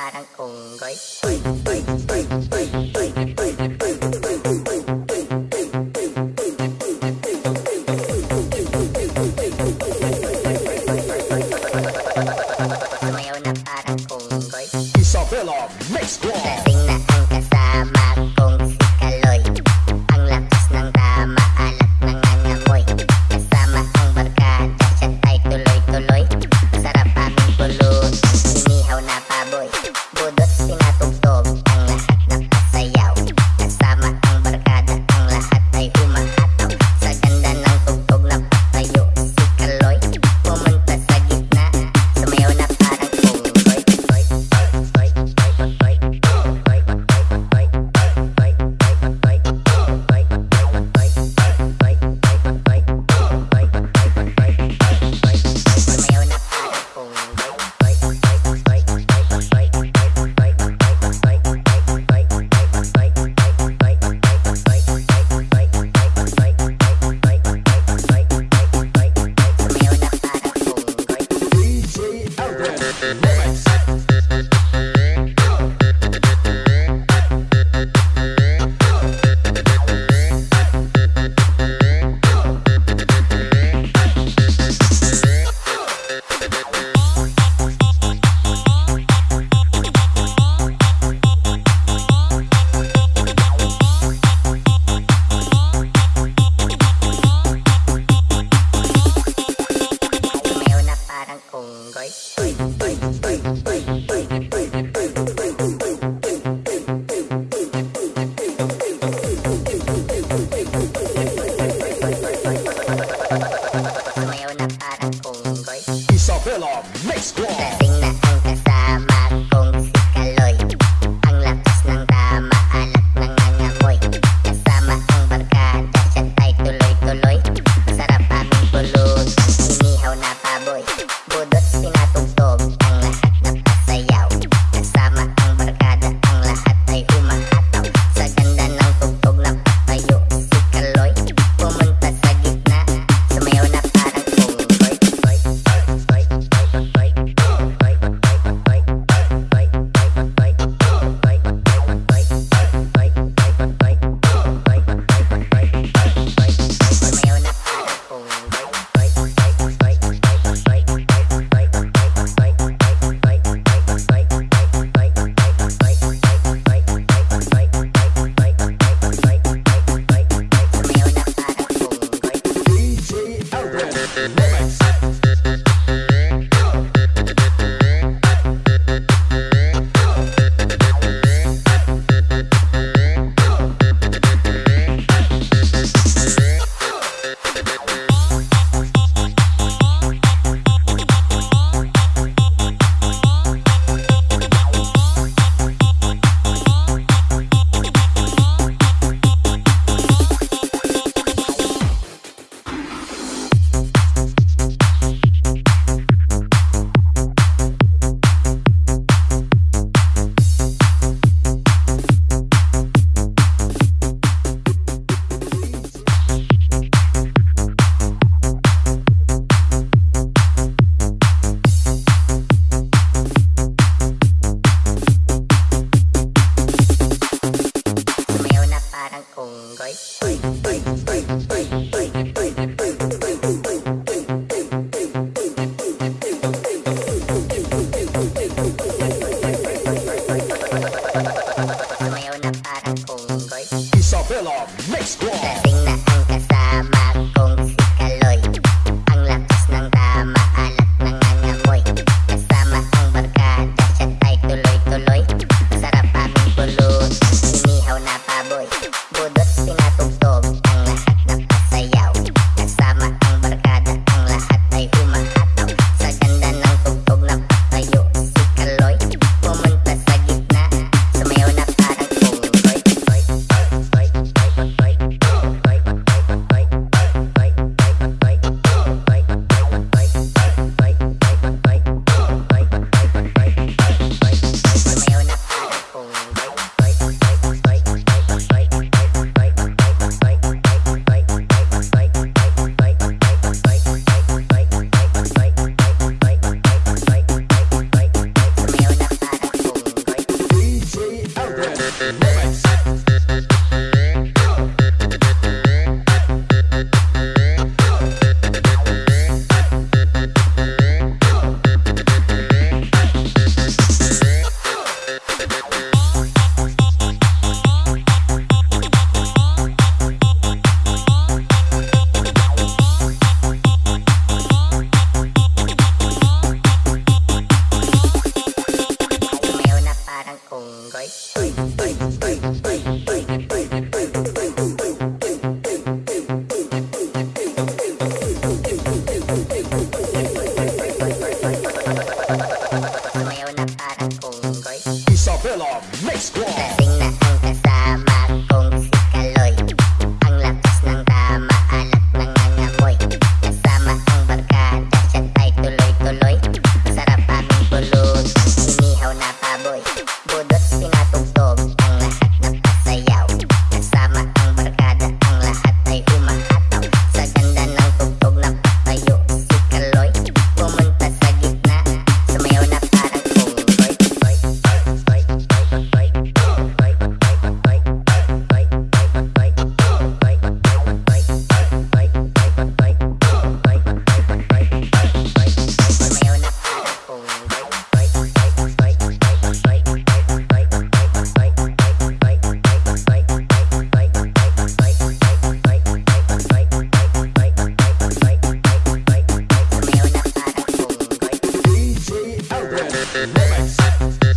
parang unggoy. Isabella makes one. huevo, huevo, huevo, Remix.